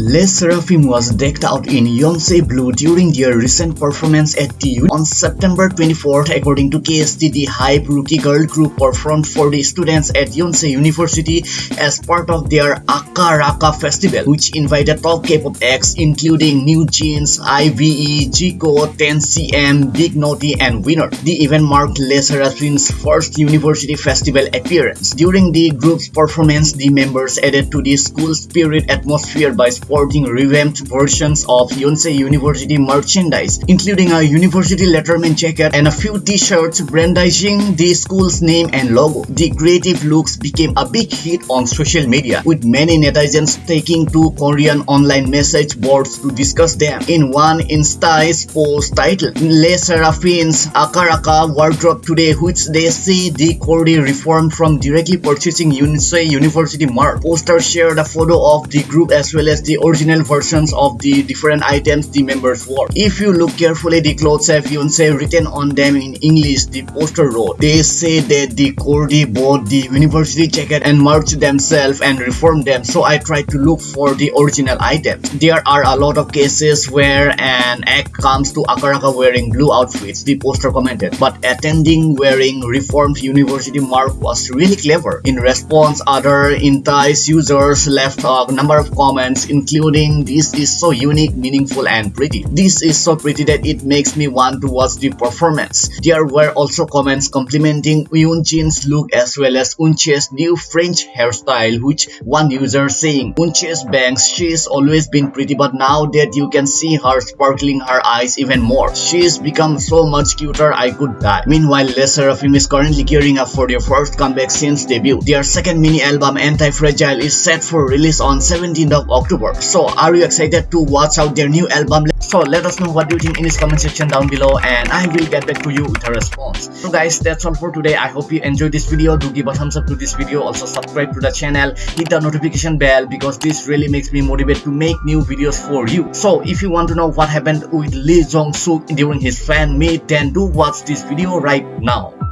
LE SSERAFIM was decked out in Yonsei blue during their recent performance at TU on September 24th according to KST the Hype Rookie Girl group performed for the students at Yonsei University as part of their Akaraka festival which invited top K-pop acts including NewJeans, IVE, Zico, 10cm, Big Naughty and Winner. The event marked LE SSERAFIM's first university festival appearance. During the group's performance, the members added to the school spirit atmosphere by sporting revamped versions of Yonsei University merchandise, including a university letterman jacket and a few t-shirts brandishing the school's name and logo. The creative looks became a big hit on social media, with many netizens taking to Korean online message boards to discuss them. In one Instiz post titled LE SSERAFIM's Akaraka wardrobe today, which they say the coordi reformed from directly purchasing Yonsei University merch. Poster shared a photo of the group as well as the original versions of the different items the members wore. If you look carefully, the clothes have even say written on them in English, the poster wrote. They say that the coordi bought the university jacket and merch themselves and reformed them, so I tried to look for the original items. There are a lot of cases where an act comes to Akaraka wearing blue outfits, the poster commented, but attending wearing reformed university mark was really clever. In response, other Instiz users left a number of comments including this is so unique, meaningful and pretty. This is so pretty that it makes me want to watch the performance. There were also comments complimenting Yunjin's look as well as Eunchae's new French hairstyle which one user saying Eunchae's bangs she's always been pretty but now that you can see her sparkling her eyes even more. She's become so much cuter I could die. Meanwhile LE SSERAFIM is currently gearing up for their first comeback since debut. Their second mini album Anti-Fragile is set for release on 17th of October. So are you excited to watch out their new album? So let us know what you think in this comment section down below and I will get back to you with a response. So guys that's all for today. I hope you enjoyed this video. Do give a thumbs up to this video. Also subscribe to the channel. Hit the notification bell because this really makes me motivated to make new videos for you. So if you want to know what happened with Lee Jong Suk during his fan meet then do watch this video right now.